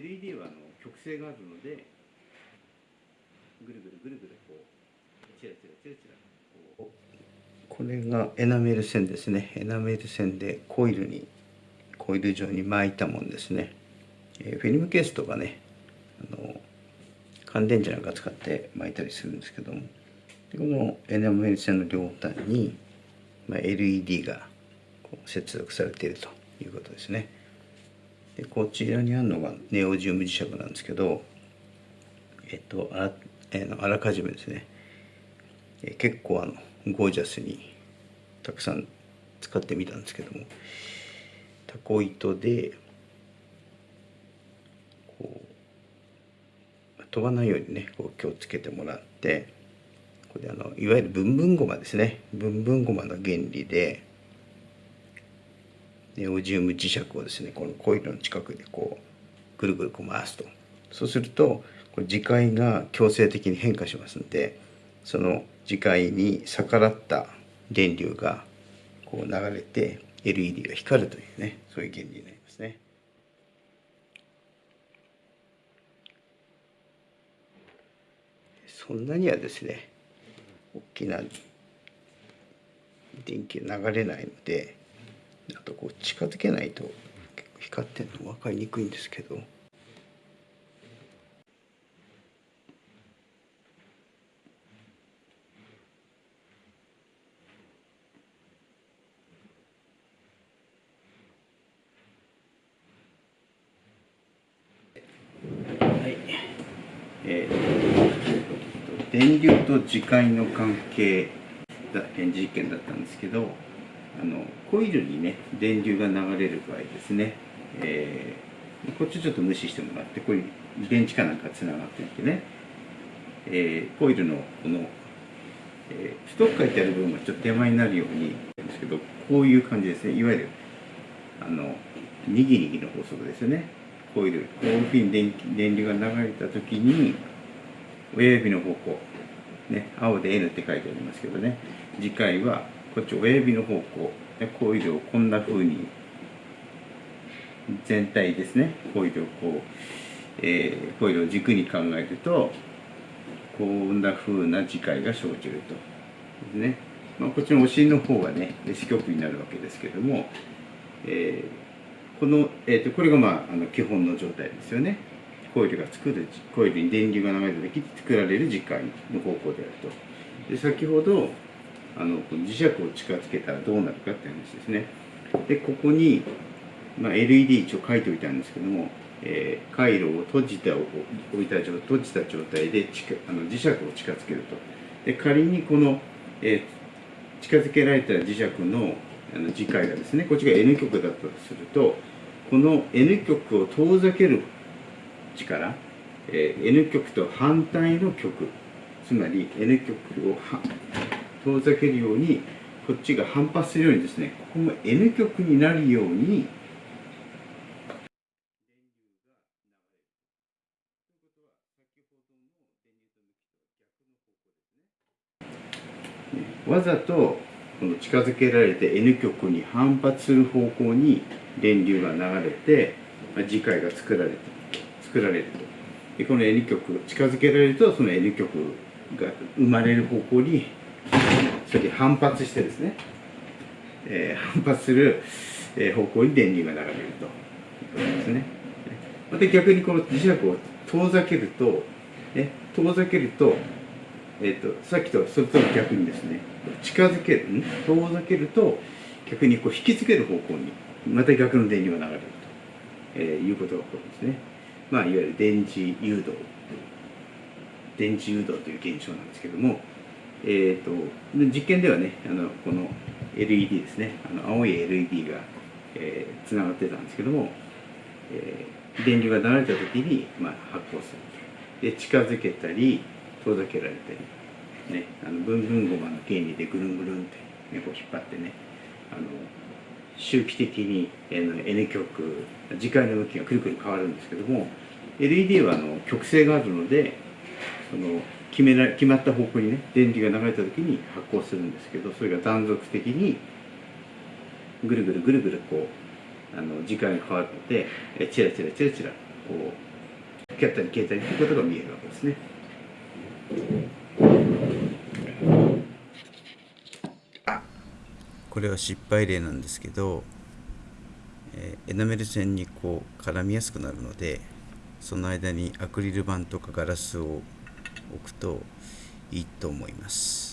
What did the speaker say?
LED はあの曲線があるのでぐるぐるぐるぐるこうチラチラチラチラこう。これがエナメル線ですね。エナメル線でコイルにコイル状に巻いたもんですね、えー、フィルムケースとかねあの乾電池なんか使って巻いたりするんですけども。でこのエナメル線の両端に、まあ、LED がこう接続されているということですね。でこちらにあるのがネオジウム磁石なんですけどえっとあら,、えー、あらかじめですね、え、結構あのゴージャスにたくさん使ってみたんですけどもタコ糸でこう飛ばないようにねこう気をつけてもらってこれあのいわゆるブンブンゴマですね。ブンブンゴマの原理でネオジウム磁石をですねこのコイルの近くでこうぐるぐるこう回すとそうするとこれ磁界が強制的に変化しますんでその磁界に逆らった電流がこう流れて LED が光るというねそういう原理になりますね。そんなにはですね大きな電気が流れないのであとこう近づけないと光ってるの分かりにくいんですけど。はい電流と磁界の関係だ展示実験だったんですけどあのコイルにね電流が流れる場合ですね、えー、こっちちょっと無視してもらってこういう電池かなんかつながっていてね、えー、コイルのこの、えー、ストック書いてある部分がちょっと手前になるようにですけどこういう感じですね。いわゆるあのにぎにぎの法則ですよね。コイルこういうふうに電電流が流れた時に親指の方向ね青で N って書いてありますけどね。次回はこっち親指の方向コイルをこんな風に全体ですね。コイルをこう、えー、コイルを軸に考えるとこんな風な磁界が生じると。ですね、まあ、こっちのお尻の方はね四極になるわけですけども、えー、この、えーと、これがまああの基本の状態ですよね。コイルが作るコイルに電流が流れた時に作られる磁界の方向であると。で先ほどあの磁石を近づけたらどうなるかって話ですね。でここに、まあ、LED 一応書いておいたんですけども、えー、回路を閉じて置いた状閉じた状態であの磁石を近づけると。で仮にこの、えー、近づけられた磁石のあの磁界がですねこっちが N 極だったとするとこの N 極を遠ざける力、えー、N 極と反対の極つまり N 極を遠ざけるようにこっちが反発するようにですねここも N 極になるようにわざとこの近づけられて N 極に反発する方向に電流が流れて磁界が作られて作られると。でこの N 極近づけられるとその N 極が生まれる方向にそれで反発してですね、えー、反発する方向に電流が流れるということですね。また逆にこの磁石を遠ざけると、ね、遠ざけると、えーと、さっきとそれと逆にですね近づける遠ざけると逆にこう引きつける方向にまた逆の電流が流れると、えー、いうことが起こるんですね。まあ、いわゆる電磁誘導電磁誘導という現象なんですけども、えーと、実験ではねあのこの LED ですねあの青い LED が、えー、つながってたんですけども、えー、電流が流れた時に、まあ、発光するで近づけたり遠ざけられたり、ね、あのブンブンゴマの原理でぐるんぐるんって、ね、こう引っ張ってねあの周期的に N, 極磁界の向きがくるくる変わるんですけども LED はあの極性があるのでその決めら決まった方向にね電流が流れた時に発光するんですけどそれが断続的にぐるぐるぐるぐるこうあの時間が変わってチラチラチラチラこうやったり消えたりということが見えるわけですね。これは失敗例なんですけど、えーエナメル線にこう絡みやすくなるのでその間にアクリル板とかガラスを置くといいと思います。